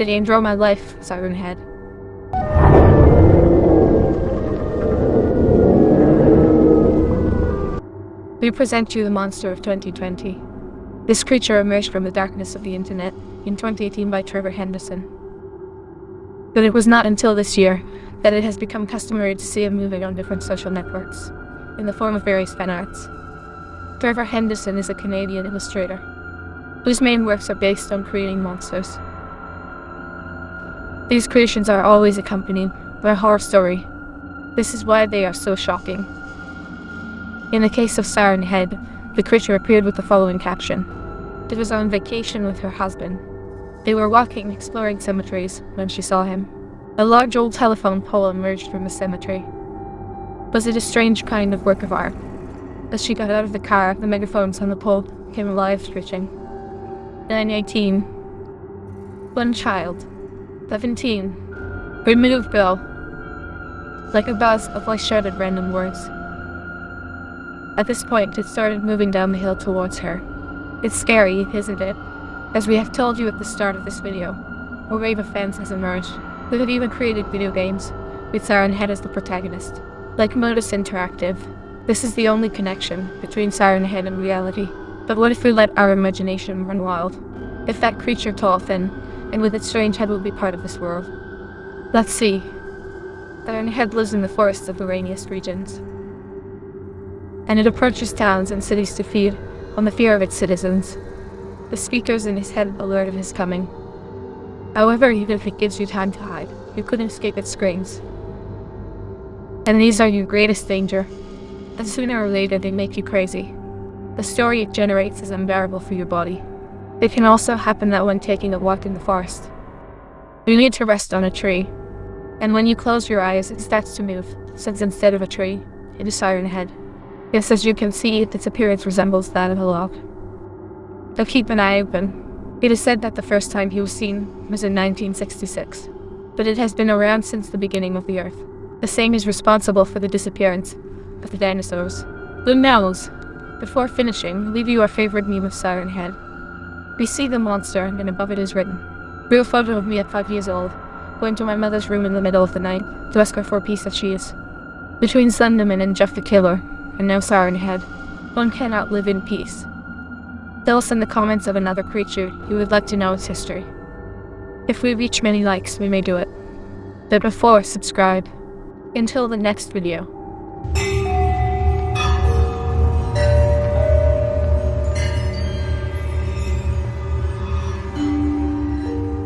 Did enjoy my life, Siren Head? We present you the monster of 2020. This creature emerged from the darkness of the internet in 2018 by Trevor Henderson. But it was not until this year that it has become customary to see him moving on different social networks, in the form of various fan arts. Trevor Henderson is a Canadian illustrator, whose main works are based on creating monsters. These creations are always accompanied by a horror story. This is why they are so shocking. In the case of Siren Head, the creature appeared with the following caption. It was on vacation with her husband. They were walking exploring cemeteries when she saw him. A large old telephone pole emerged from the cemetery. Was it a strange kind of work of art? As she got out of the car, the megaphones on the pole came alive, screeching. 918. One child. 17. Remove Bill. Like a buzz, a voice shouted random words. At this point, it started moving down the hill towards her. It's scary, isn't it? As we have told you at the start of this video, a wave of fans has emerged, who have even created video games, with Siren Head as the protagonist. Like Modus Interactive, this is the only connection between Siren Head and reality. But what if we let our imagination run wild? If that creature tall, thin, and with its strange head will be part of this world? Let's see. Siren Head lives in the forests of the rainiest regions. And it approaches towns and cities to feed on the fear of its citizens. The speakers in his head alert of his coming. However, even if it gives you time to hide, you couldn't escape its screams. And these are your greatest danger. And sooner or later they make you crazy. The story it generates is unbearable for your body. It can also happen that when taking a walk in the forest, you need to rest on a tree. And when you close your eyes, it starts to move, since instead of a tree, it is Siren Head. Yes, as you can see, its appearance resembles that of a log. So keep an eye open. It is said that the first time he was seen was in 1966, but it has been around since the beginning of the Earth. The same is responsible for the disappearance of the dinosaurs. The mammals. Before finishing, leave you our favorite meme of Siren Head. We see the monster, and above it is written, Real photo of me at five years old, going to my mother's room in the middle of the night to ask her for a piece of cheese. Between Slenderman and Jeff the Killer, and now Siren Head, one cannot live in peace. Tell us in the comments of another creature you would like to know its history. If we reach many likes, we may do it. But before, subscribe. Until the next video.